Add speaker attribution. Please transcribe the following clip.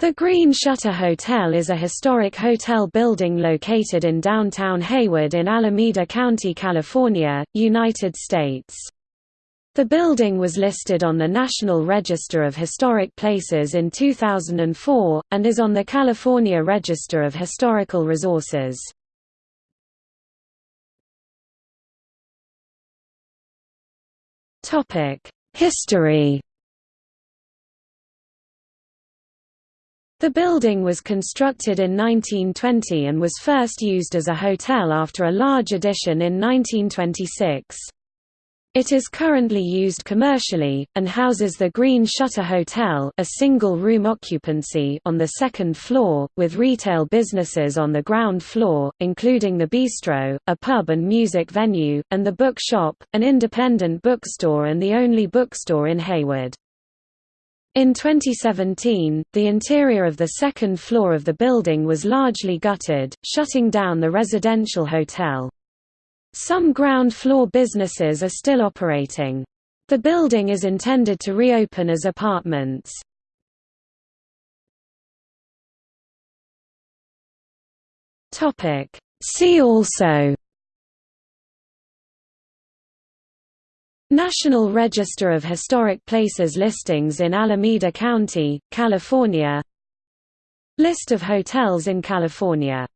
Speaker 1: The Green Shutter Hotel is a historic hotel building located in downtown Hayward in Alameda County, California, United States. The building was listed on the National Register of Historic Places in 2004, and is on the California Register of Historical Resources. History The building was constructed in 1920 and was first used as a hotel after a large addition in 1926. It is currently used commercially, and houses the Green Shutter Hotel a single-room occupancy on the second floor, with retail businesses on the ground floor, including the bistro, a pub and music venue, and the bookshop, an independent bookstore and the only bookstore in Hayward. In 2017, the interior of the second floor of the building was largely gutted, shutting down the residential hotel. Some ground floor businesses are still operating. The building is intended to reopen as apartments. See also National Register of Historic Places listings in Alameda County, California. List of hotels in California